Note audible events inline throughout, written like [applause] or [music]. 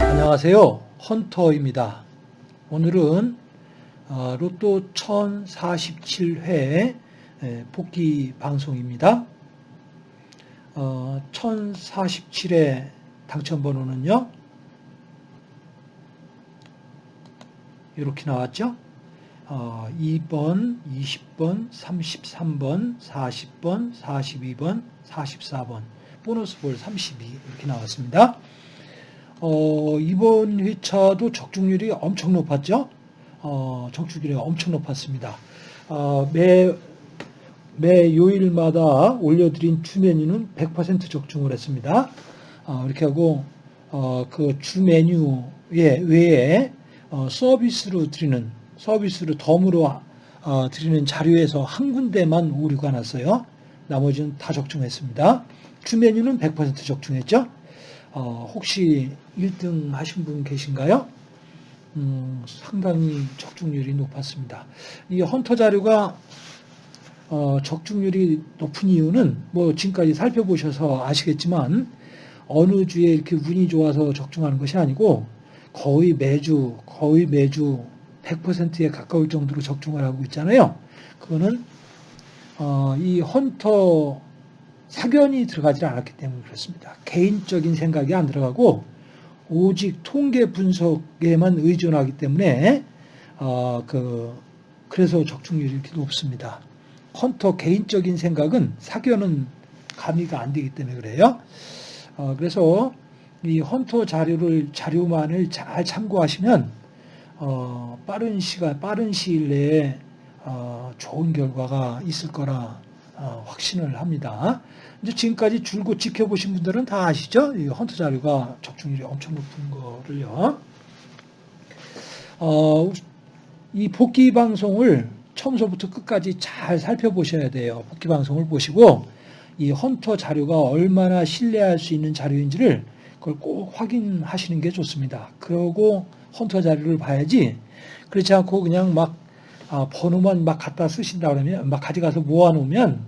안녕하세요. 헌터입니다. 오늘은 어, 로또 1047회 복귀 방송입니다. 1047회 당첨번호는요. 이렇게 나왔죠. 2번, 20번, 33번, 40번, 42번, 44번, 보너스 볼 32 이렇게 나왔습니다. 어, 이번 회차도 적중률이 엄청 높았죠. 어, 적중률이 엄청 높았습니다. 어, 매, 매 요일마다 올려드린 주 메뉴는 100% 적중을 했습니다. 어, 이렇게 하고 어, 그 주 메뉴에 외에 어, 서비스로 드리는 서비스로 덤으로 어, 드리는 자료에서 한 군데만 오류가 났어요. 나머지는 다 적중했습니다. 주 메뉴는 100% 적중했죠. 어, 혹시 1등 하신 분 계신가요? 음, 상당히 적중률이 높았습니다. 이 헌터 자료가 어, 적중률이 높은 이유는 뭐 지금까지 살펴보셔서 아시겠지만 어느 주에 이렇게 운이 좋아서 적중하는 것이 아니고 거의 매주 거의 매주 100%에 가까울 정도로 적중을 하고 있잖아요. 그거는 어, 이 헌터 사견이 들어가지 않았기 때문에 그렇습니다. 개인적인 생각이 안 들어가고 오직 통계 분석에만 의존하기 때문에 어, 그 그래서 적중률이 이렇게 높습니다. 헌터 개인적인 생각은 사견은 가미가 안 되기 때문에 그래요. 어, 그래서 이 헌터 자료를 자료만을 잘 참고하시면 어, 빠른 시간 빠른 시일 내에 어, 좋은 결과가 있을 거라 어, 확신을 합니다. 이제 지금까지 줄곧 지켜보신 분들은 다 아시죠? 이 헌터 자료가 적중률이 엄청 높은 거를요. 어, 이 복귀 방송을 처음서부터 끝까지 잘 살펴보셔야 돼요. 복귀 방송을 보시고 이 헌터 자료가 얼마나 신뢰할 수 있는 자료인지를 그걸 꼭 확인하시는 게 좋습니다. 그러고 헌터 자료를 봐야지 그렇지 않고 그냥 막 아, 번호만 막 갖다 쓰신다 그러면 막 가져가서 모아놓으면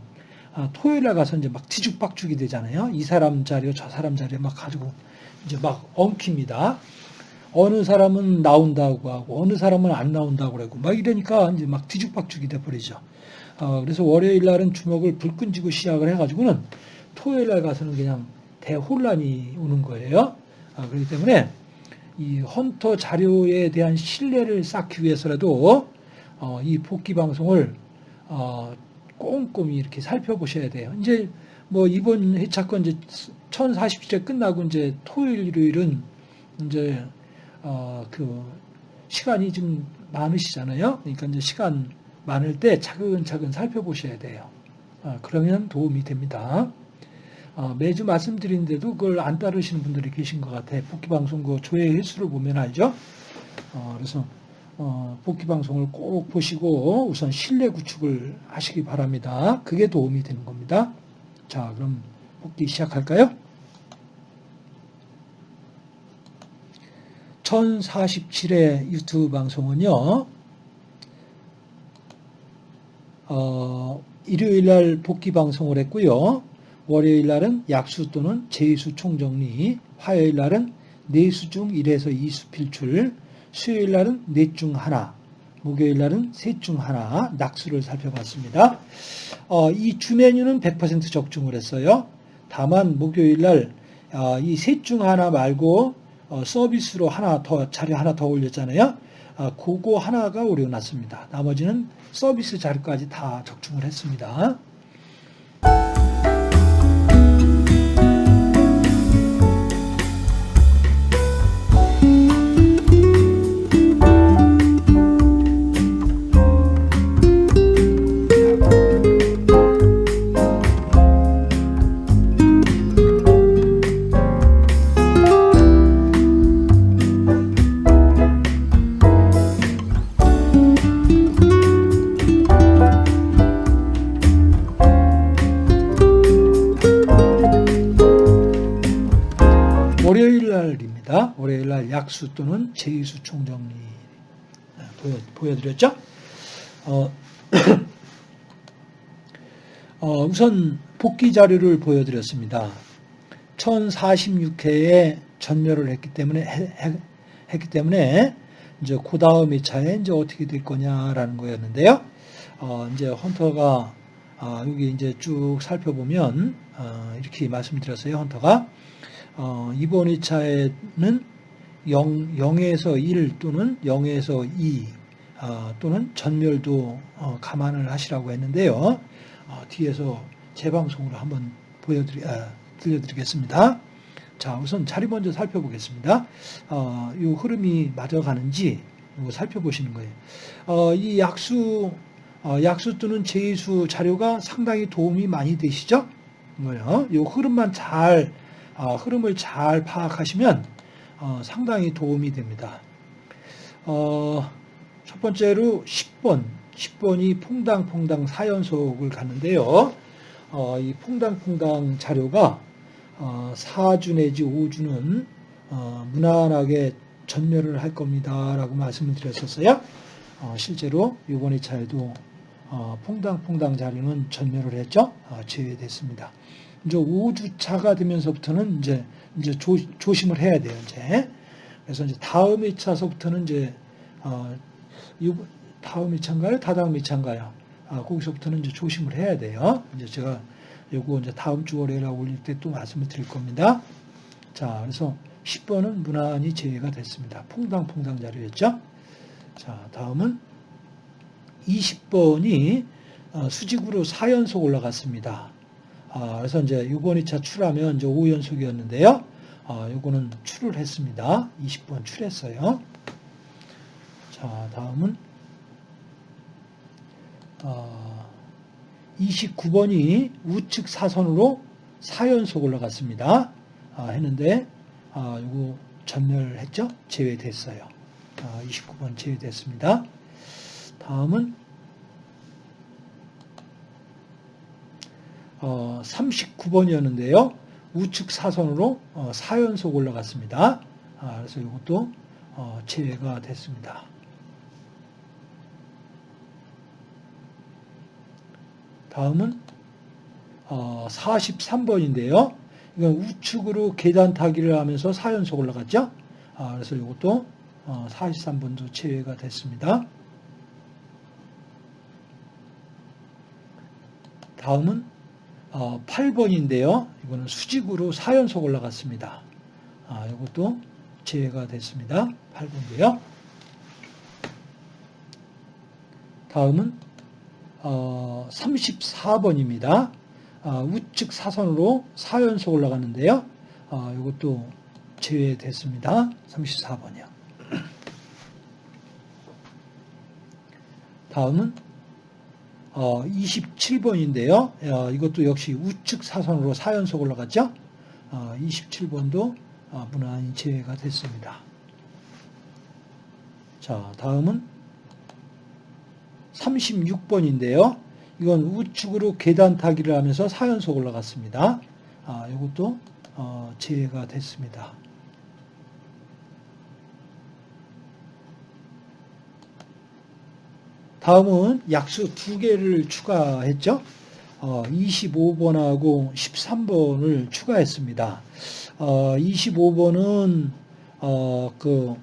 아, 토요일 날 가서 이제 막 뒤죽박죽이 되잖아요. 이 사람 자료, 저 사람 자료 막 가지고 이제 막 엉킵니다. 어느 사람은 나온다고 하고 어느 사람은 안 나온다고 그러고 막 이러니까 이제 막 뒤죽박죽이 돼 버리죠. 어, 그래서 월요일 날은 주먹을 불 끈지고 시작을 해가지고는 토요일 날 가서는 그냥 대혼란이 오는 거예요. 어, 그렇기 때문에 이 헌터 자료에 대한 신뢰를 쌓기 위해서라도 어, 이 복귀 방송을 어, 꼼꼼히 이렇게 살펴보셔야 돼요. 이제 뭐 이번 회차건 이제 1047회 끝나고 이제 토요일, 일요일은 이제 어 그 시간이 좀 많으시잖아요. 그러니까 이제 시간 많을 때 차근차근 살펴보셔야 돼요. 어, 그러면 도움이 됩니다. 어, 매주 말씀드리는데도 그걸 안 따르시는 분들이 계신 것 같아요. 복귀방송 그 조회 횟수를 보면 알죠? 어, 그래서 어, 복귀 방송을 꼭 보시고 우선 신뢰 구축을 하시기 바랍니다. 그게 도움이 되는 겁니다. 자, 그럼 복귀 시작할까요? 1047회 유튜브 방송은요, 어, 일요일 날 복귀 방송을 했고요. 월요일 날은 약수 또는 제수 총정리, 화요일 날은 내수 중 1에서 2수 필출, 수요일 날은 넷 중 하나, 목요일 날은 셋 중 하나 낙수를 살펴봤습니다. 어, 이 주 메뉴는 100% 적중을 했어요. 다만 목요일 날 이 셋 중 하나 말고 어, 서비스로 하나 더 자료 하나 더 올렸잖아요. 어, 그거 하나가 오류 났습니다. 나머지는 서비스 자료까지 다 적중을 했습니다. 약수 또는 제의수 총정리 보여, 보여드렸죠? 어, [clears throat] 어, 우선 복귀 자료를 보여드렸습니다. 1046회에 전멸을 했기 때문에 해, 했기 때문에 이제 그 다음 2차에 이제 어떻게 될 거냐라는 거였는데요. 어, 이제 헌터가 아, 여기 이제 쭉 살펴보면 어, 이렇게 말씀드렸어요. 헌터가 어, 이번 2차에는 0, 0에서 1 또는 0에서 2 어, 또는 전멸도 어, 감안을 하시라고 했는데요. 어, 뒤에서 재방송으로 한번 보여드리, 아, 들려드리겠습니다. 자, 우선 자리 먼저 살펴보겠습니다. 어, 이 흐름이 맞아가는지 살펴보시는 거예요. 어, 이 약수, 어, 약수 또는 제수 자료가 상당히 도움이 많이 되시죠? 뭐요? 이 흐름만 잘, 어, 흐름을 잘 파악하시면 어, 상당히 도움이 됩니다. 어, 첫 번째로 10번, 10번이 퐁당퐁당 4연속을 갔는데요. 어, 이 퐁당퐁당 자료가 어, 4주 내지 5주는 어, 무난하게 전멸을 할 겁니다 라고 말씀을 드렸었어요. 어, 실제로 이번 2차에도 어, 퐁당퐁당 자료는 전멸을 했죠. 어, 제외됐습니다. 이제 5주차가 되면서부터는 이제 이제 조, 조심을 해야 돼요. 이제 그래서 이제 다음 2차서부터는 이제 어, 이 다음 2차인가요? 다다음 2차인가요? 아, 거기서부터는 이제 조심을 해야 돼요. 이제 제가 요거 이제 다음 주 월요일에 올릴 때 또 말씀을 드릴 겁니다. 자, 그래서 10번은 무난히 제외가 됐습니다. 퐁당퐁당 자료였죠? 자, 다음은 20번이 어, 수직으로 4연속 올라갔습니다. 아, 그래서 이제 6번 2차 출하면 이제 5연속이었는데요. 아, 요거는 출을 했습니다. 20번 출했어요. 자, 다음은 어, 29번이 우측 사선으로 4연속 올라갔습니다. 아, 했는데 아, 요거 전멸했죠? 제외됐어요. 아, 29번 제외됐습니다. 다음은 어, 39번이었는데요. 우측 사선으로 어, 4연속 올라갔습니다. 아, 그래서 이것도 어, 제외가 됐습니다. 다음은 어, 43번인데요. 이건 우측으로 계단 타기를 하면서 4연속 올라갔죠. 아, 그래서 이것도 어, 43번도 제외가 됐습니다. 다음은 어, 8번인데요. 이거는 수직으로 4연속 올라갔습니다. 아, 이것도 제외가 됐습니다. 8번인데요. 다음은 어, 34번입니다. 아, 우측 사선으로 4연속 올라갔는데요. 아, 이것도 제외됐습니다. 34번이요. [clears throat] 다음은 어, 27번인데요. 어, 이것도 역시 우측 사선으로 4연속 올라갔죠. 어, 27번도 어, 무난히 제외가 됐습니다. 자, 다음은 36번인데요. 이건 우측으로 계단 타기를 하면서 4연속 올라갔습니다. 아, 이것도 어, 제외가 됐습니다. 다음은 약수 두 개를 추가했죠. 어, 25번하고 13번을 추가했습니다. 어, 25번은 어, 그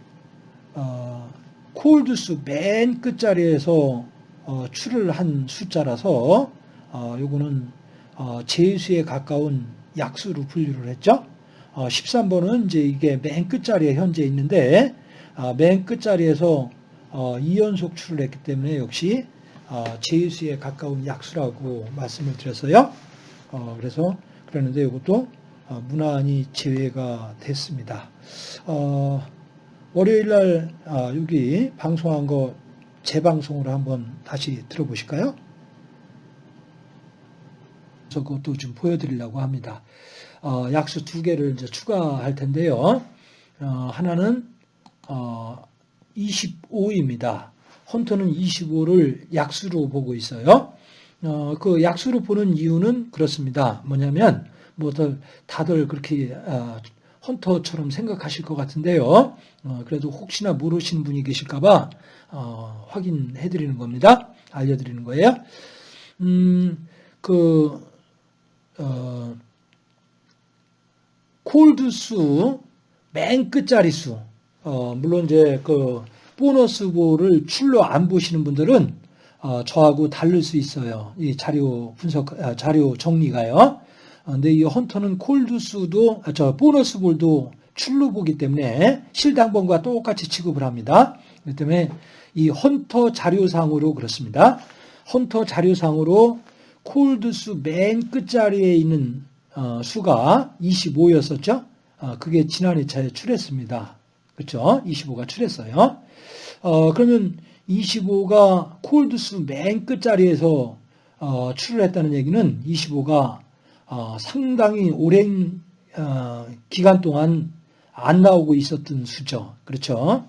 어, 콜드수 맨 끝자리에서 어, 출을 한 숫자라서 어, 요거는 어, 제수에 가까운 약수로 분류를 했죠. 어, 13번은 이제 이게 맨 끝자리에 현재 있는데 어, 맨 끝자리에서 어, 2연속 출을 했기 때문에 역시 어, 제수에 가까운 약수라고 말씀을 드렸어요. 어, 그래서 그랬는데 이것도 어, 무난히 제외가 됐습니다. 어, 월요일 날 아, 여기 방송한 거 재방송으로 한번 다시 들어보실까요? 그래서 그것도 좀 보여드리려고 합니다. 어, 약수 두 개를 이제 추가할 텐데요. 어, 하나는 어, 25입니다. 헌터는 25를 약수로 보고 있어요. 어, 그 약수로 보는 이유는 그렇습니다. 뭐냐면 뭐 다들 그렇게 어, 헌터처럼 생각하실 것 같은데요. 어, 그래도 혹시나 모르시는 분이 계실까봐 어, 확인해 드리는 겁니다. 알려드리는 거예요. 음, 그, 어, 콜드 수, 맨 끝자리 수, 어, 물론 이제 그 보너스 볼을 출로 안 보시는 분들은 어, 저하고 다를 수 있어요. 이 자료 분석, 아, 자료 정리가요. 어, 근데 이 헌터는 콜드 수도, 아, 저 보너스 볼도 출로 보기 때문에 실당번과 똑같이 취급을 합니다. 그렇기 때문에 이 헌터 자료상으로 그렇습니다. 헌터 자료상으로 콜드 수 맨 끝자리에 있는 어, 수가 25였었죠. 어, 그게 지난 2차에 출했습니다. 그렇죠? 25가 출했어요. 어, 그러면 25가 콜드 수 맨 끝자리에서 어, 출을 했다는 얘기는 25가 어, 상당히 오랜 어, 기간 동안 안 나오고 있었던 수죠. 그렇죠?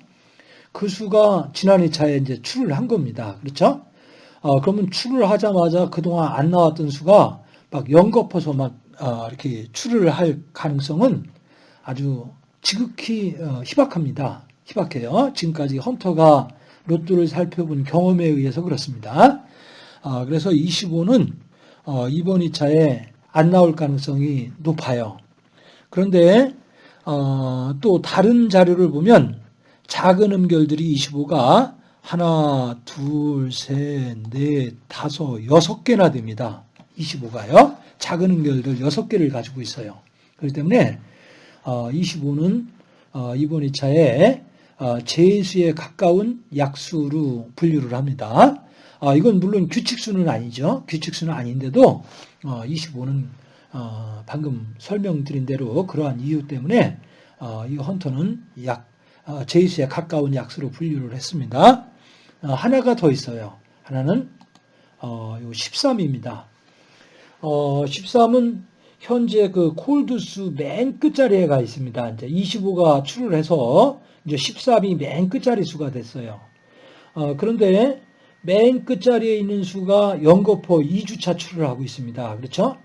그 수가 지난 2차에 이제 출을 한 겁니다. 그렇죠? 어, 그러면 출을 하자마자 그동안 안 나왔던 수가 막 연거퍼서 막 어, 이렇게 출을 할 가능성은 아주 지극히 어, 희박합니다. 희박해요. 지금까지 헌터가 로또를 살펴본 경험에 의해서 그렇습니다. 어, 그래서 25는 어, 이번 2차에 안 나올 가능성이 높아요. 그런데 어, 또 다른 자료를 보면 작은 음결들이 25가 하나, 둘, 셋, 넷, 다섯, 여섯 개나 됩니다. 25가요. 작은 음결들 여섯 개를 가지고 있어요. 그렇기 때문에 25는 이번 2차에 제수에 가까운 약수로 분류를 합니다. 아, 이건 물론 규칙수는 아니죠. 규칙수는 아닌데도 25는 방금 설명드린 대로 그러한 이유 때문에 이 헌터는 약 제이수에 가까운 약수로 분류를 했습니다. 하나가 더 있어요. 하나는 13입니다. 13은 현재 그 콜드수 맨 끝자리에 가 있습니다. 이제 25가 출을 해서 이제 13이 맨 끝자리 수가 됐어요. 어, 그런데 맨 끝자리에 있는 수가 연거포 2주차 출을 하고 있습니다. 그렇죠?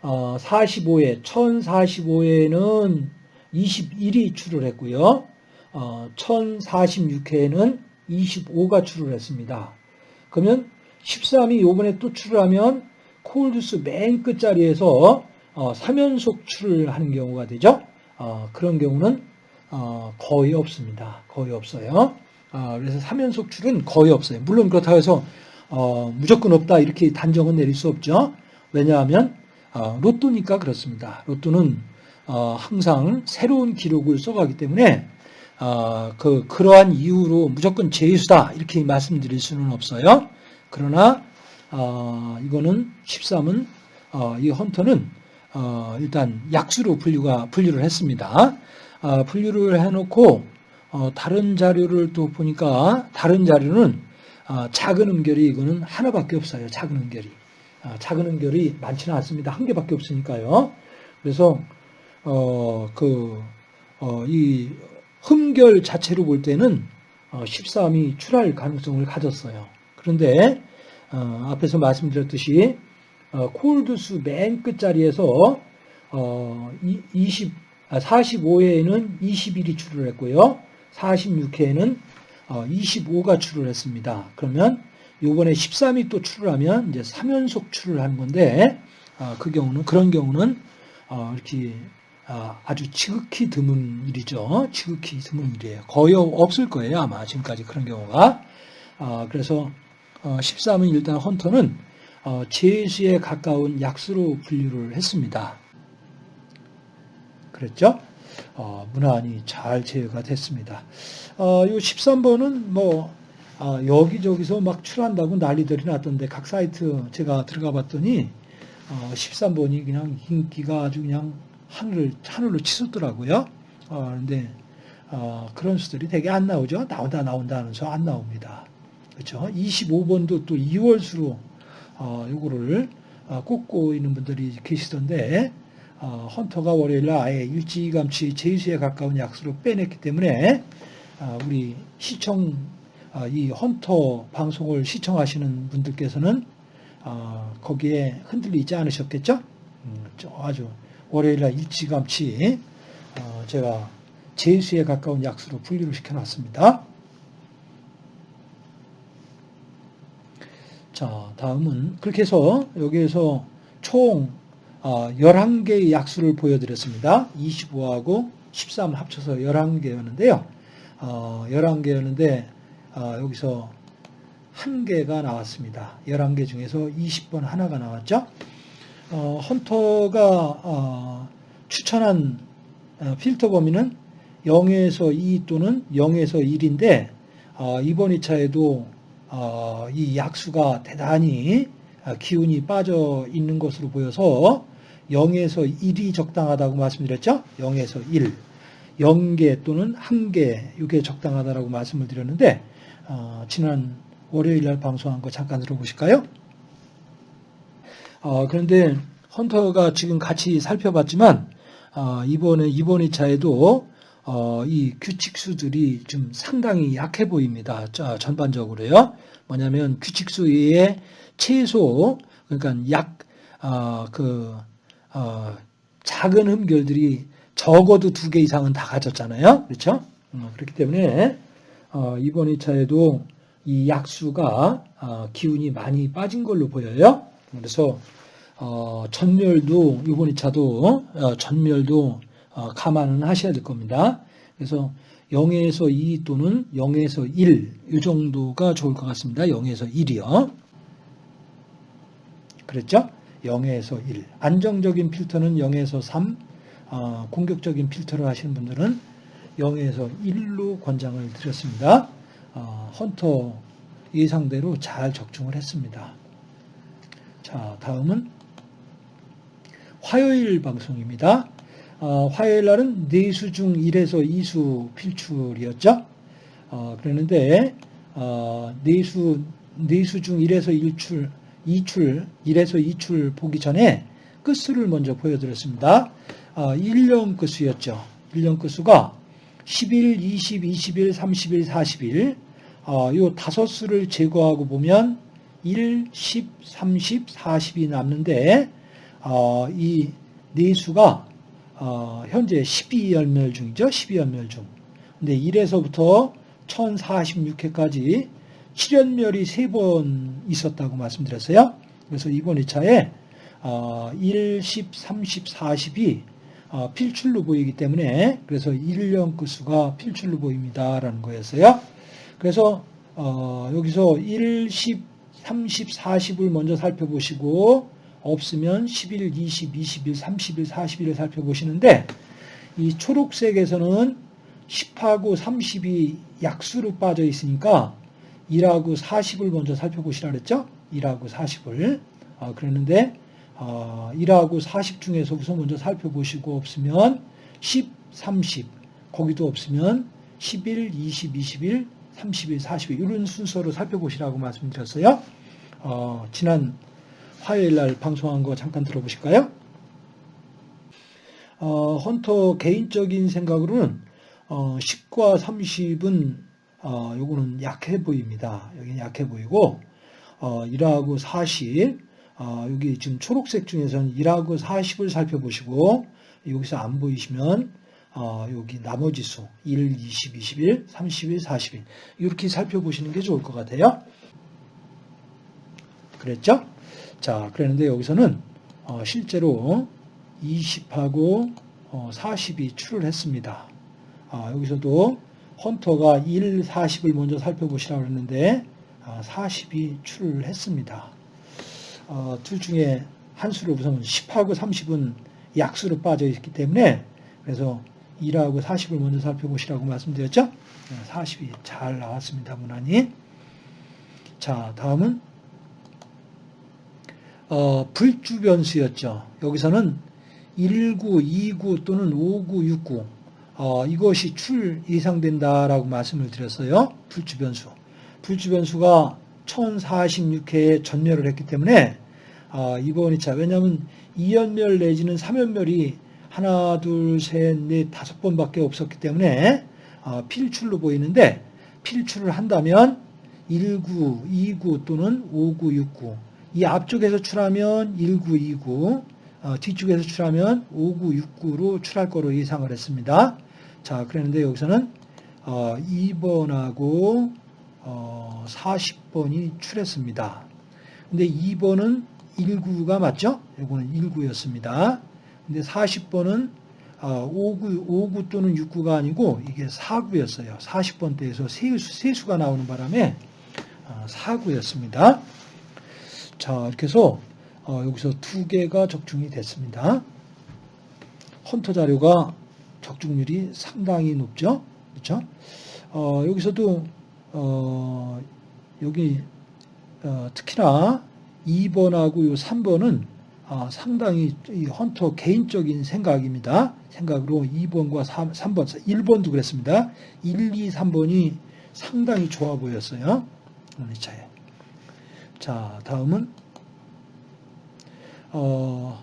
어, 45회, 1045회는 21이 출을 했고요. 어, 1046회에는 25가 출을 했습니다. 그러면 13이 요번에 또 출을 하면 콜드스 맨 끝자리에서 어, 3연속 출을 하는 경우가 되죠. 어, 그런 경우는 어, 거의 없습니다. 거의 없어요. 어, 그래서 3연속 출은 거의 없어요. 물론 그렇다고 해서 어, 무조건 없다 이렇게 단정은 내릴 수 없죠. 왜냐하면 어, 로또니까 그렇습니다. 로또는 항상 새로운 기록을 써가기 때문에 그 그러한 이유로 무조건 제수다 이렇게 말씀드릴 수는 없어요. 그러나 이거는 13은 이 헌터는 일단 약수로 분류가 분류를 했습니다. 분류를 해놓고 어, 다른 자료를 또 보니까 다른 자료는 어, 작은 음결이 이거는 하나밖에 없어요. 작은 음결이. 어, 작은 음결이 많지는 않습니다. 한 개밖에 없으니까요. 그래서 어, 그, 어, 이 흠결 자체로 볼 때는 어, 13이 출할 가능성을 가졌어요. 그런데 어, 앞에서 말씀드렸듯이 어, 콜드수 맨 끝자리에서 어, 20, 아, 45회에는 21이 출을 했고요. 46회에는 25가 어, 출을 했습니다. 그러면 요번에 13이 또 출을 하면 이제 3연속 출을 하는 건데 어, 그 경우는 그런 경우는 어, 이렇게 아주 지극히 드문 일이죠. 지극히 드문 일이에요. 거의 없을 거예요. 아마 지금까지 그런 경우가. 그래서 13은 일단 헌터는 제수에 가까운 약수로 분류를 했습니다. 그랬죠? 어, 무난히 잘 제어가 됐습니다. 어, 요 13번은 뭐 아, 여기저기서 막 출한다고 난리들이 났던데 각 사이트 제가 들어가 봤더니 어, 13번이 그냥 인기가 아주 그냥 하늘을 하늘로 치솟더라고요. 어, 그런데 어, 그런 수들이 되게 안 나오죠. 나온다 나온다 하면서 안 나옵니다. 그렇죠? 25번도 또 2월 수로 어, 요거를 어, 꽂고 있는 분들이 계시던데 어, 헌터가 월요일 날 아예 일찌감치 제수에 가까운 약수로 빼냈기 때문에 어, 우리 시청 어, 이 헌터 방송을 시청하시는 분들께서는 거기에 흔들리지 않으셨겠죠? 음, 아주 월요일 날 일찌감치 제가 제수에 가까운 약수로 분류를 시켜놨습니다. 자, 다음은 그렇게 해서 여기에서 총 11개의 약수를 보여드렸습니다. 25하고 13 합쳐서 11개였는데요. 11개였는데 여기서 한 개가 나왔습니다. 11개 중에서 20번 하나가 나왔죠. 어, 헌터가 어, 추천한 어, 필터 범위는 0에서 2 또는 0에서 1인데 어, 이번 2차에도 어, 이 약수가 대단히 어, 기운이 빠져 있는 것으로 보여서 0에서 1이 적당하다고 말씀드렸죠. 0에서 1. 0개 또는 1개 이게 적당하다고 말씀을 드렸는데 어, 지난 월요일 날 방송한 거 잠깐 들어보실까요? 어, 그런데 헌터가 지금 같이 살펴봤지만 어, 이번에 이번 2차에도 어, 이 규칙수들이 좀 상당히 약해 보입니다. 자, 전반적으로요. 뭐냐면 규칙수 외에 최소 그러니까 약 어, 그, 어, 작은 흠결들이 적어도 두 개 이상은 다 가졌잖아요. 그렇죠? 어, 그렇기 때문에 어, 이번 2차에도 이 약수가 어, 기운이 많이 빠진 걸로 보여요. 그래서 어, 전멸도 이번 2차도 어, 전멸도 어, 감안은 하셔야 될 겁니다. 그래서 0에서 2 또는 0에서 1, 이 정도가 좋을 것 같습니다. 0에서 1이요. 그랬죠? 0에서 1. 안정적인 필터는 0에서 3, 어, 공격적인 필터를 하시는 분들은 0에서 1로 권장을 드렸습니다. 어, 헌터 예상대로 잘 적중을 했습니다. 자, 다음은 화요일 방송입니다. 어, 화요일 날은 4수 중 1에서 2수 필출이었죠. 어, 그랬는데 어, 4수, 4수 중 1에서 1출, 2출, 1에서 2출 보기 전에 끝수를 먼저 보여드렸습니다. 어, 1년 끝수였죠. 1년 끝수가 11, 20, 21, 31, 41. 어, 요 다섯 수를 제거하고 보면 1, 10, 30, 40이 남는데 어, 이네 수가 어, 현재 12연멸 중이죠. 12연멸 중. 근데 1에서부터 1046회까지 7연멸이 3번 있었다고 말씀드렸어요. 그래서 이번 2차에 어, 1, 10, 30, 40이 어, 필출로 보이기 때문에 그래서 1년 끝수가 필출로 보입니다라는 거였어요. 그래서 어, 여기서 1, 10, 30, 40을 먼저 살펴보시고 없으면 11, 20, 21, 31, 41을 살펴보시는데 이 초록색에서는 10하고 30이 약수로 빠져 있으니까 1하고 40을 먼저 살펴보시라 그랬죠? 1하고 40을. 어, 그랬는데 어, 1하고 40 중에서 우선 먼저 살펴보시고 없으면 10, 30 거기도 없으면 11, 20, 21, 31, 42 이런 순서로 살펴보시라고 말씀드렸어요. 어, 지난 화요일 날 방송한 거 잠깐 들어보실까요? 어, 헌터 개인적인 생각으로는 어, 10과 30은 어, 요거는 약해 보입니다. 여기는 약해 보이고 어, 1하고 40 어, 여기 지금 초록색 중에서는 1하고 40을 살펴보시고 여기서 안 보이시면 어, 여기 나머지 수 1, 20, 21, 31, 41 이렇게 살펴보시는 게 좋을 것 같아요. 그랬죠? 자, 그랬는데 여기서는 어, 실제로 20하고 어, 40이 출을 했습니다. 아, 여기서도 헌터가 1, 40을 먼저 살펴보시라고 했는데 아, 40이 출을 했습니다. 어, 둘 중에 한 수를 우선 10하고 30은 약수로 빠져 있기 때문에 그래서 1하고 40을 먼저 살펴보시라고 말씀드렸죠. 40이 잘 나왔습니다. 무난히. 자, 다음은 어, 불주 변수였죠. 여기서는 19, 29 또는 59, 69 어, 이것이 출 예상된다라고 말씀을 드렸어요. 불주 변수. 불주 변수가 1046회에 전멸을 했기 때문에 어, 이번 2차 왜냐하면 2연멸 내지는 3연멸이 하나, 둘, 셋, 넷, 다섯 번밖에 없었기 때문에 어, 필출로 보이는데 필출을 한다면 19, 29 또는 59, 69 이 앞쪽에서 출하면 1929, 어, 뒤쪽에서 출하면 59, 69로 출할 거로 예상을 했습니다. 자, 그랬는데 여기서는 어, 2번하고 어, 40번이 출했습니다. 근데 2번은 19가 맞죠? 이거는 19였습니다. 근데 40번은 59, 59 또는 69가 아니고 이게 4구였어요. 40번대에서 세수, 세수가 나오는 바람에 4구였습니다. 자, 이렇게 해서 어, 여기서 두 개가 적중이 됐습니다. 헌터 자료가 적중률이 상당히 높죠. 그렇죠? 어, 여기서도 어, 여기 어, 특히나 2번하고 요 3번은 아, 상당히 이 헌터 개인적인 생각입니다. 생각으로 2번과 3, 3번, 1번도 그랬습니다. 1, 2, 3번이 상당히 좋아 보였어요. 오늘 차에. 자, 다음은 어,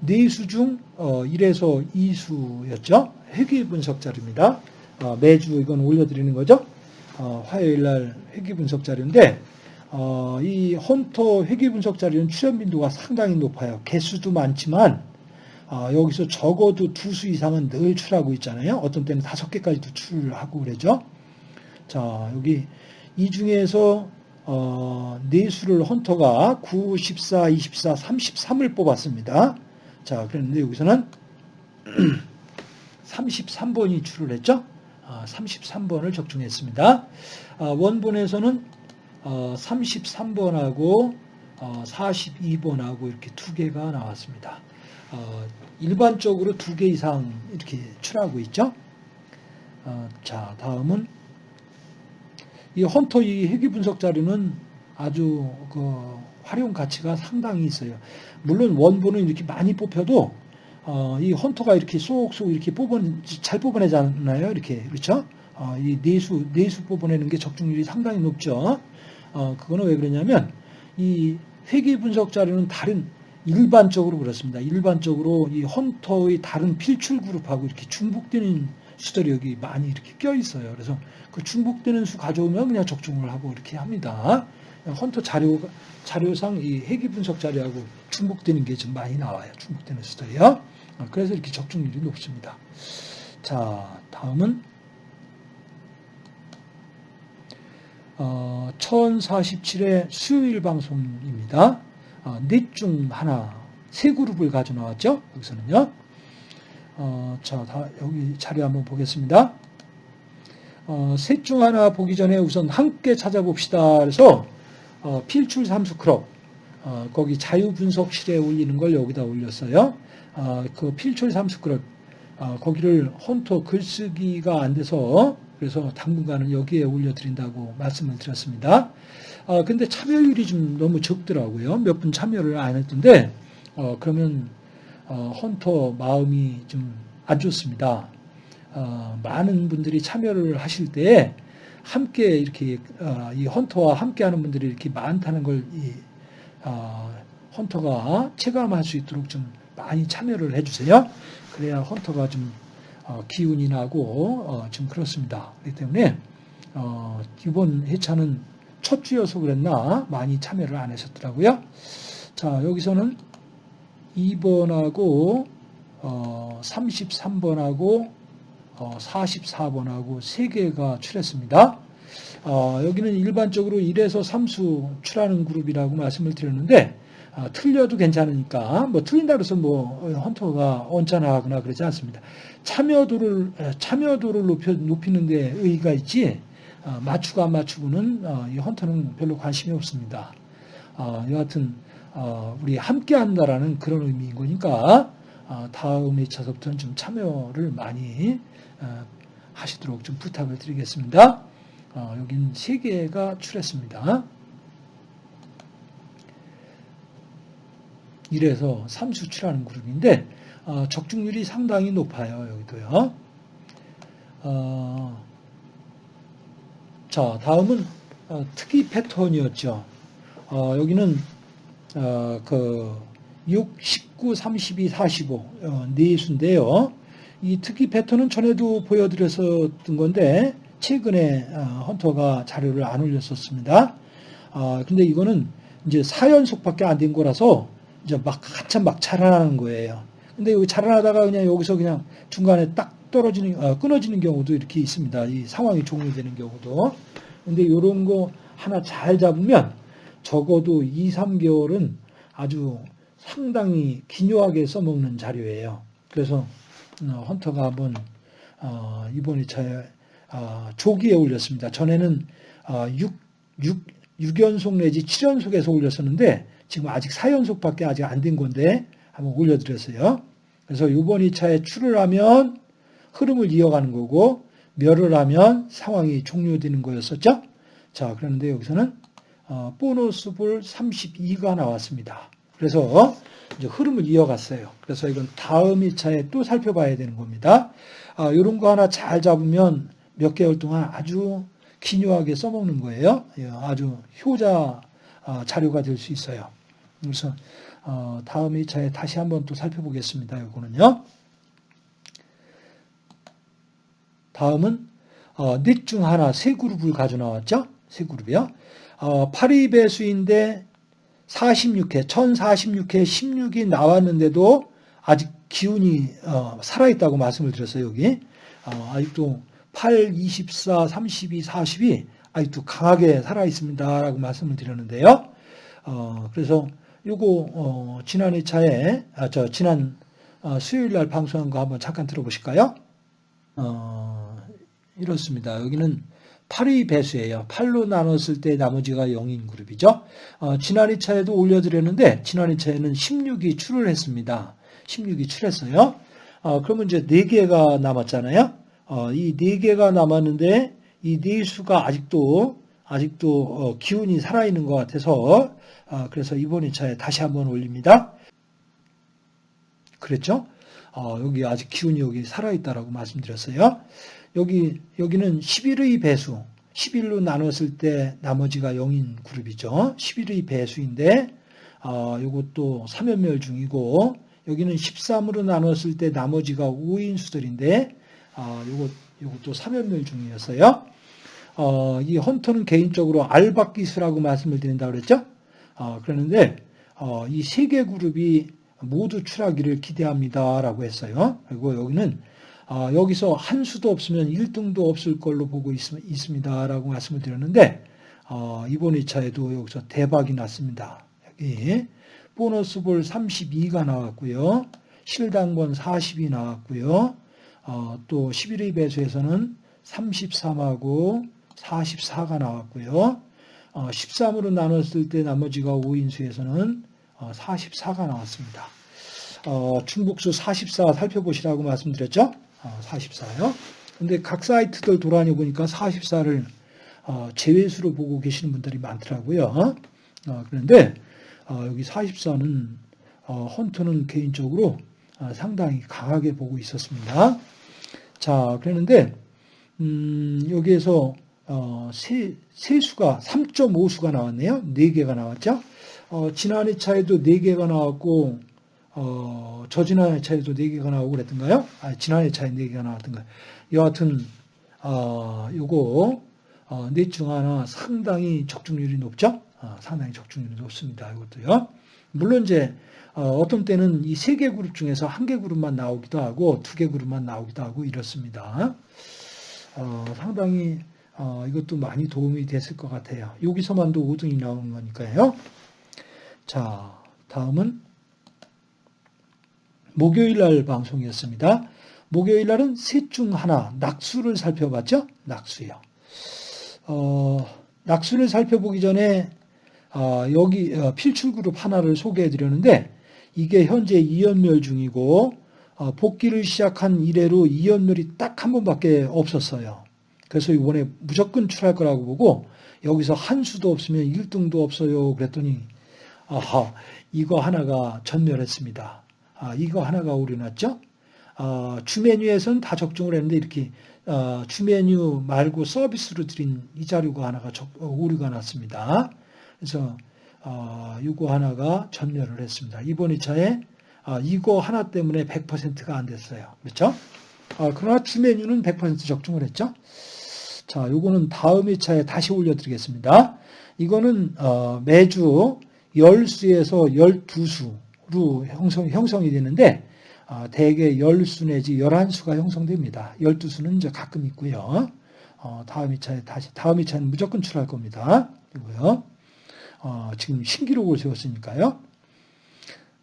네수 중 어, 1에서 2수였죠. 회귀 분석 자료입니다. 어, 매주 이건 올려드리는 거죠. 어, 화요일 날 회귀 분석 자료인데 어, 이 헌터 회귀 분석 자료는 출연 빈도가 상당히 높아요. 개수도 많지만 어, 여기서 적어도 두 수 이상은 늘 출하고 있잖아요. 어떤 때는 다섯 개까지도 출하고 그러죠. 자 여기 이 중에서 어, 네 수를 헌터가 9, 14, 24, 33을 뽑았습니다. 자 그랬는데 여기서는 [clears throat] 33번이 출을 했죠. 33번을 아, 적중했습니다. 아, 원본에서는 33번하고 어, 42번하고 어, 이렇게 두 개가 나왔습니다. 어, 일반적으로 두 개 이상 이렇게 출하고 있죠. 자, 다음은 이 헌터 이 회귀 분석 자료는 아주 그 활용 가치가 상당히 있어요. 물론 원본은 이렇게 많이 뽑혀도 어, 이 헌터가 이렇게 쏙쏙 이렇게 뽑은 잘 뽑아내잖아요. 이렇게 그렇죠? 어, 이 내수 내수 뽑아내는 게 적중률이 상당히 높죠. 어, 그거는 왜 그러냐면 이 회계 분석 자료는 다른 일반적으로 그렇습니다. 일반적으로 이 헌터의 다른 필출 그룹하고 이렇게 중복되는 여기 많이 이렇게 껴 있어요. 그래서 그 중복되는 수 가져오면 그냥 적중을 하고 이렇게 합니다. 헌터 자료 자료상 이 회계 분석 자료하고 중복되는 게 좀 많이 나와요. 중복되는 수들이요. 어, 그래서 이렇게 적중률이 높습니다. 자, 다음은 어, 1047의 수요일 방송입니다. 어, 넷중 하나, 세 그룹을 가져 나왔죠. 여기서는요. 어, 자, 다 여기 자료 한번 보겠습니다. 어, 셋 중 하나 보기 전에 우선 함께 찾아봅시다. 그래서 어, 필출 삼수 크롭 어, 거기 자유 분석실에 올리는 걸 여기다 올렸어요. 어, 그 필출 삼수 크롭 어, 거기를 헌터 글쓰기가 안 돼서 그래서 당분간은 여기에 올려드린다고 말씀을 드렸습니다. 어, 근데 참여율이 좀 너무 적더라고요. 몇 분 참여를 안 했던데, 어, 그러면, 어, 헌터 마음이 좀 안 좋습니다. 어, 많은 분들이 참여를 하실 때, 함께 이렇게, 어, 이 헌터와 함께 하는 분들이 이렇게 많다는 걸, 이, 어, 헌터가 체감할 수 있도록 좀 많이 참여를 해주세요. 그래야 헌터가 좀 어, 기운이 나고 어, 좀 그렇습니다. 그렇기 때문에 어, 이번 회차는 첫 주여서 그랬나 많이 참여를 안 하셨더라고요. 자 여기서는 2번하고 33번하고 44번하고 3개가 출했습니다. 여기는 일반적으로 1에서 3수 출하는 그룹이라고 말씀을 드렸는데 아, 틀려도 괜찮으니까 뭐 틀린다 그래서 뭐 헌터가 언짢아하거나 그러지 않습니다. 참여도를 참여도를 높여 높이는 데 의의가 있지 어, 맞추고 안 맞추고는 어, 이 헌터는 별로 관심이 없습니다. 어, 여하튼 어, 우리 함께 한다라는 그런 의미인 거니까 어, 다음 회차서부터는 좀 참여를 많이 어, 하시도록 좀 부탁을 드리겠습니다. 어, 여긴 세 개가 출했습니다. 1에서 3 수출하는 그룹인데 어, 적중률이 상당히 높아요. 여기도요. 어, 자, 다음은 어, 특이 패턴이었죠. 어, 여기는 어, 그 6, 19, 32, 45네 수인데요. 이 특이 패턴은 전에도 보여드렸었던 건데 최근에 어, 헌터가 자료를 안 올렸었습니다. 아, 근데 이거는 이제 4연속밖에 안 된 거라서 이제 막 한참 막 자라나는 거예요. 근데 여기 자라나다가 그냥 여기서 그냥 중간에 딱 떨어지는 어, 끊어지는 경우도 이렇게 있습니다. 이 상황이 종료되는 경우도. 근데 이런 거 하나 잘 잡으면 적어도 2, 3개월은 아주 상당히 기묘하게 써먹는 자료예요. 그래서 어, 헌터가 한번 어, 이번 2차에 어, 조기에 올렸습니다. 전에는 6, 6, 6연속 내지 7연속에서 올렸었는데 지금 아직 4연속밖에 아직 안 된 건데 한번 올려드렸어요. 그래서 이번 2차에 출을 하면 흐름을 이어가는 거고 멸을 하면 상황이 종료되는 거였었죠. 자, 그런데 여기서는 어, 보너스 볼 32가 나왔습니다. 그래서 이제 흐름을 이어갔어요. 그래서 이건 다음 2차에 또 살펴봐야 되는 겁니다. 아, 이런 거 하나 잘 잡으면 몇 개월 동안 아주 기묘하게 써먹는 거예요. 예, 아주 효자 어, 자료가 될 수 있어요. 그래서 어, 다음 2차에 다시 한번 또 살펴보겠습니다. 이거는요. 다음은 어, 넷중 하나 세 그룹을 가져 나왔죠. 세 그룹이요. 어, 8위 배수인데 46회, 1046회 16이 나왔는데도 아직 기운이 어, 살아있다고 말씀을 드렸어요. 여기 어, 아직도 8, 24, 32, 40이 아직도 강하게 살아있습니다 라고 말씀을 드렸는데요. 어, 그래서 요거 어, 지난 2차에 아, 저 지난 어, 수요일 날 방송한 거 한번 잠깐 들어보실까요? 어, 이렇습니다. 여기는 8의 배수예요. 8로 나눴을 때 나머지가 0인 그룹이죠. 어, 지난 2차에도 올려드렸는데 지난 2차에는 16이 출을 했습니다. 16이 출했어요. 어, 그러면 이제 4개가 남았잖아요. 어, 이 4개가 남았는데 이 네수가 아직도 아직도 어, 기운이 살아있는 것 같아서 어, 그래서 이번 2차에 다시 한번 올립니다. 그랬죠? 어, 여기 아직 기운이 여기 살아있다라고 말씀드렸어요. 여기, 여기는 11의 배수, 11로 나눴을 때 나머지가 0인 그룹이죠. 11의 배수인데, 어, 이것도 3연멸 중이고, 여기는 13으로 나눴을 때 나머지가 5인 수들인데, 어, 요것, 요것도 3연멸 중이었어요. 어, 이 헌터는 개인적으로 알박 기수라고 말씀을 드린다고 그랬죠? 어, 그러는데, 어, 이 세 개 그룹이 모두 출하기를 기대합니다라고 했어요. 그리고 여기는 어, 여기서 한 수도 없으면 1등도 없을 걸로 보고 있, 습니다 라고 말씀을 드렸는데 어, 이번 2차에도 여기서 대박이 났습니다. 여기 보너스 볼 32가 나왔고요. 실당권 40이 나왔고요. 어, 또 11의 배수에서는 33하고 44가 나왔고요. 13으로 나눴을 때 나머지가 5인수에서는 44가 나왔습니다. 어, 중복수 44 살펴보시라고 말씀드렸죠? 어, 44요. 근데 각 사이트들 돌아다녀 보니까 44를 어, 제외수로 보고 계시는 분들이 많더라고요. 어, 그런데 어, 여기 44는 어, 헌터는 개인적으로 어, 상당히 강하게 보고 있었습니다. 자, 그랬는데 음, 여기에서 어, 세, 세수가 3.5수가 나왔네요. 4개가 나왔죠. 어, 지난 2차에도 4개가 나왔고 어, 저지난 2차에도 4개가 나오고 그랬던가요? 아, 지난 2차에 4개가 나왔던가요? 여하튼 어, 요거 어, 넷중 하나 상당히 적중률이 높죠? 어, 상당히 적중률이 높습니다. 이것도요. 물론 이제 어, 떤 때는 이 세 개 그룹 중에서 한 개 그룹만 나오기도 하고 두 개 그룹만 나오기도 하고 이렇습니다. 어, 상당히 어, 이것도 많이 도움이 됐을 것 같아요. 여기서만도 5등이 나오는 거니까요. 자, 다음은 목요일 날 방송이었습니다. 목요일 날은 셋 중 하나, 낙수를 살펴봤죠? 낙수요. 어, 낙수를 살펴보기 전에 어, 여기 어, 필출그룹 하나를 소개해 드렸는데 이게 현재 2연멸 중이고 어, 복귀를 시작한 이래로 2연멸이 딱 한 번밖에 없었어요. 그래서 이번에 무조건 출할 거라고 보고 여기서 한 수도 없으면 1등도 없어요. 그랬더니 아하 이거 하나가 전멸했습니다. 아, 이거 하나가 오류 났죠. 어, 주 메뉴에서는 다 적중을 했는데 이렇게 어, 주 메뉴 말고 서비스로 드린 이 자료가 하나가 적, 어, 오류가 났습니다. 그래서 어, 이거 하나가 전멸을 했습니다. 이번 2차에 어, 이거 하나 때문에 100%가 안 됐어요. 그렇죠? 어, 그러나 주 메뉴는 100% 적중을 했죠. 자, 요거는 다음 2차에 다시 올려드리겠습니다. 이거는 어, 매주 10수에서 12수 형성, 형성이 되는데 어, 대개 10수 내지 11수가 형성됩니다. 12수는 이제 가끔 있고요. 어, 다음 2차에 다시 다음 2차는 무조건 출할 겁니다. 그리고요. 어, 지금 신기록을 세웠으니까요.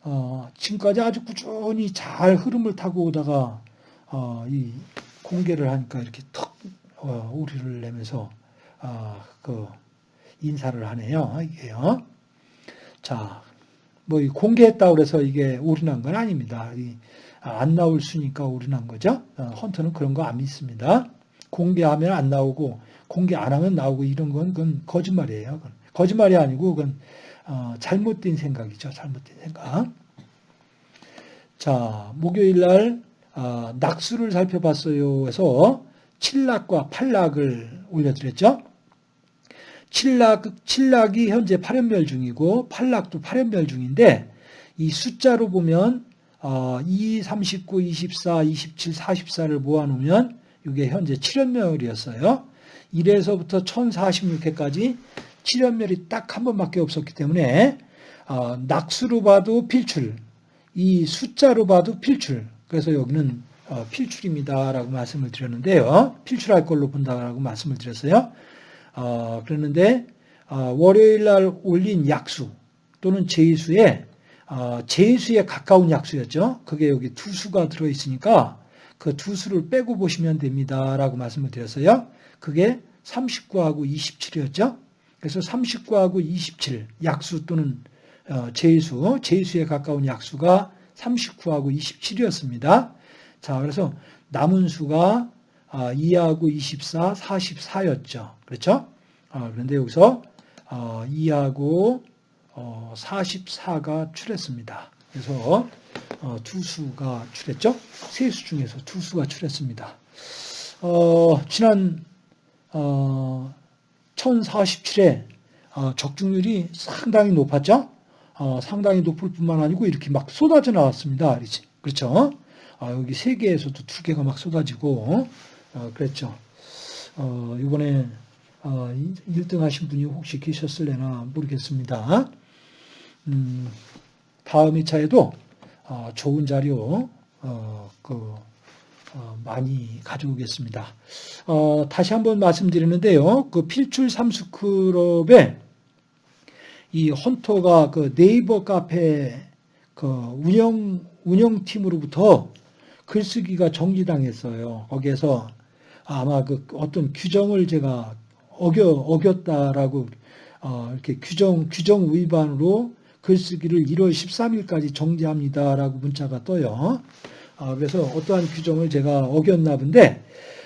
어, 지금까지 아주 꾸준히 잘 흐름을 타고 오다가 어, 이 공개를 하니까 이렇게 턱 어, 우리를 내면서 어, 그 인사를 하네요. 이게요. 자, 뭐 공개했다 그래서 이게 올인한 건 아닙니다. 안 나올 수니까 올인한 거죠. 어, 헌터는 그런 거 안 믿습니다. 공개하면 안 나오고 공개 안 하면 나오고 이런 건 그건 거짓말이에요. 그건 거짓말이 아니고 그건 어, 잘못된 생각이죠. 잘못된 생각. 자, 목요일 날 어, 낙수를 살펴봤어요. 해서 7낙과 8낙을 올려드렸죠. 7낙, 7낙이 현재 8연별 중이고 8낙도 8연별 중인데 이 숫자로 보면 어, 2, 39, 24, 27, 44를 모아놓으면 이게 현재 7연멸이었어요. 1에서부터 1046회까지 7연멸이 딱 한 번밖에 없었기 때문에 어, 낙수로 봐도 필출, 이 숫자로 봐도 필출. 그래서 여기는 어, 필출입니다라고 말씀을 드렸는데요. 필출할 걸로 본다라고 말씀을 드렸어요. 어, 그랬는데 어, 월요일 날 올린 약수 또는 제수에 어, 제수에 가까운 약수였죠. 그게 여기 두 수가 들어 있으니까 그 두 수를 빼고 보시면 됩니다라고 말씀을 드렸어요. 그게 39하고 27이었죠. 그래서 39하고 27 약수 또는 어, 제수, 제수에 가까운 약수가 39하고 27이었습니다. 자, 그래서 남은 수가 2하고 24, 44였죠. 그렇죠? 어, 그런데 여기서 2하고 어, 44가 출했습니다. 그래서 두 수가 출했죠. 세 수 중에서 두 수가 출했습니다. 어, 지난 어, 1047에 어, 적중률이 상당히 높았죠. 어, 상당히 높을 뿐만 아니고 이렇게 막 쏟아져 나왔습니다. 그렇죠? 아, 여기 세 개에서도 두 개가 막 쏟아지고 어, 그랬죠. 어, 이번에 어, 1등 하신 분이 혹시 계셨을래나 모르겠습니다. 음, 다음 2차에도 어, 좋은 자료 어, 그, 어, 많이 가져오겠습니다. 어, 다시 한번 말씀드리는데요. 그 필출 삼수클럽에 이 헌터가 그 네이버 카페 그 운영 운영팀으로부터 글쓰기가 정지당했어요. 거기에서 아마 그 어떤 규정을 제가 어겨 어겼다라고 어, 이렇게 규정 규정 위반으로 글쓰기를 1월 13일까지 정지합니다라고 문자가 떠요. 어, 그래서 어떠한 규정을 제가 어겼나 본데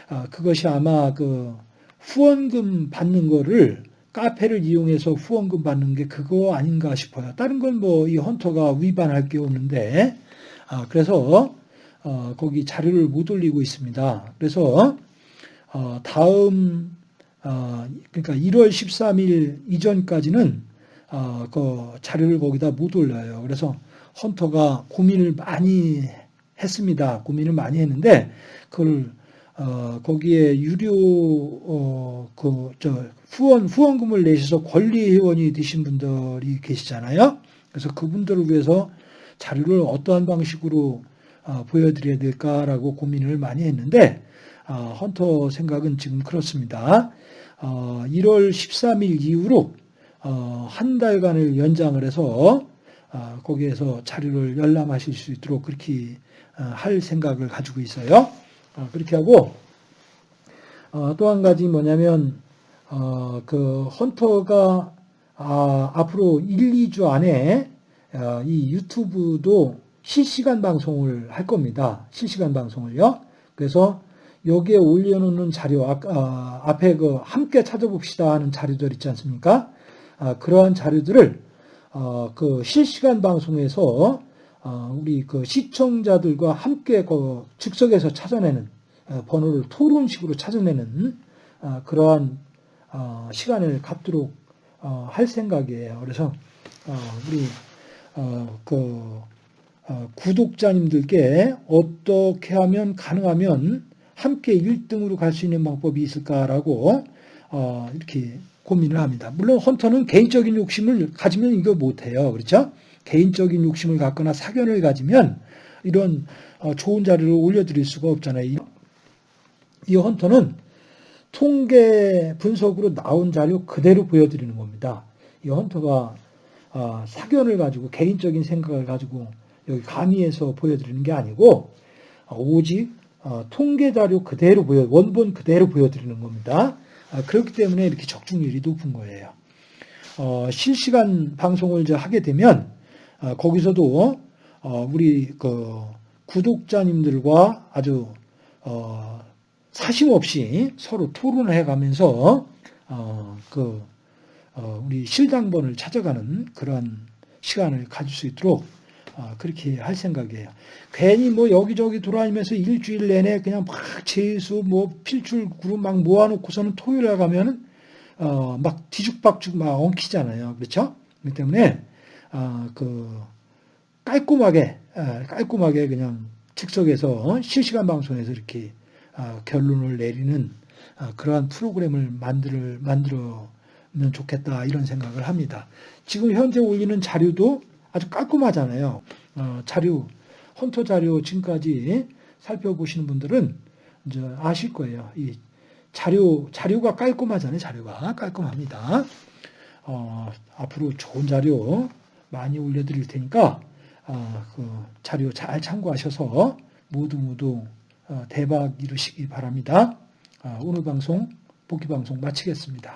어, 그것이 아마 그 후원금 받는 거를 카페를 이용해서 후원금 받는 게 그거 아닌가 싶어요. 다른 건 뭐 이 헌터가 위반할 게 없는데 아, 그래서 어, 거기 자료를 못 올리고 있습니다. 그래서 어, 다음 어, 그러니까 1월 13일 이전까지는 어, 그 자료를 거기다 못 올려요. 그래서 헌터가 고민을 많이 했습니다. 고민을 많이 했는데 그걸 어, 거기에 유료 어, 그 저 후원 후원금을 내셔서 권리 회원이 되신 분들이 계시잖아요. 그래서 그분들을 위해서 자료를 어떠한 방식으로 어, 보여드려야 될까라고 고민을 많이 했는데 어, 헌터 생각은 지금 그렇습니다. 어, 1월 13일 이후로 어, 한 달간을 연장을 해서 어, 거기에서 자료를 열람하실 수 있도록 그렇게 어, 할 생각을 가지고 있어요. 어, 그렇게 하고 어, 또한 가지 뭐냐면 그 헌터가 아, 앞으로 1, 2주 안에 이 유튜브도 실시간 방송을 할 겁니다. 실시간 방송을요. 그래서 여기에 올려놓는 자료, 아, 앞에 그 함께 찾아봅시다 하는 자료들 있지 않습니까? 아, 그러한 자료들을 어, 그 실시간 방송에서 어, 우리 그 시청자들과 함께 그 즉석에서 찾아내는 어, 번호를 토론식으로 찾아내는 어, 그러한 시간을 갖도록 할 생각이에요. 그래서 우리 그 구독자님들께 어떻게 하면 가능하면 함께 1등으로 갈 수 있는 방법이 있을까라고 이렇게 고민을 합니다. 물론 헌터는 개인적인 욕심을 가지면 이거 못해요. 그렇죠? 개인적인 욕심을 갖거나 사견을 가지면 이런 어, 좋은 자료를 올려드릴 수가 없잖아요. 이- 이 헌터는 통계 분석으로 나온 자료 그대로 보여드리는 겁니다. 이 헌터가 어, 사견을 가지고 개인적인 생각을 가지고 여기 강의에서 보여드리는 게 아니고 어, 오직 어, 통계 자료 그대로 보여 원본 그대로 보여드리는 겁니다. 아, 그렇기 때문에 이렇게 적중률이 높은 거예요. 어, 실시간 방송을 이제 하게 되면 어, 거기서도 어, 우리 그 구독자님들과 아주 어, 사심 없이 서로 토론을 해가면서 어, 그 어, 우리 실당번을 찾아가는 그런 시간을 가질 수 있도록 어, 그렇게 할 생각이에요. 괜히 뭐 여기저기 돌아다니면서 일주일 내내 그냥 막 재수 뭐 필줄 그룹 막 모아놓고서는 토요일에 가면은 어, 막 뒤죽박죽 막 엉키잖아요. 그렇죠? 그렇기 때문에 어, 그 깔끔하게 어, 깔끔하게 그냥 즉석에서 실시간 방송에서 이렇게 어, 결론을 내리는 어, 그러한 프로그램을 만들 만들면 좋겠다 이런 생각을 합니다. 지금 현재 올리는 자료도 아주 깔끔하잖아요. 어, 자료 헌터 자료 지금까지 살펴보시는 분들은 이제 아실 거예요. 이 자료 자료가 깔끔하잖아요. 자료가 깔끔합니다. 어, 앞으로 좋은 자료 많이 올려드릴 테니까 어, 그 자료 잘 참고하셔서 모두 모두 어, 대박 이루시기 바랍니다. 아, 오늘 방송 복귀 방송 마치겠습니다.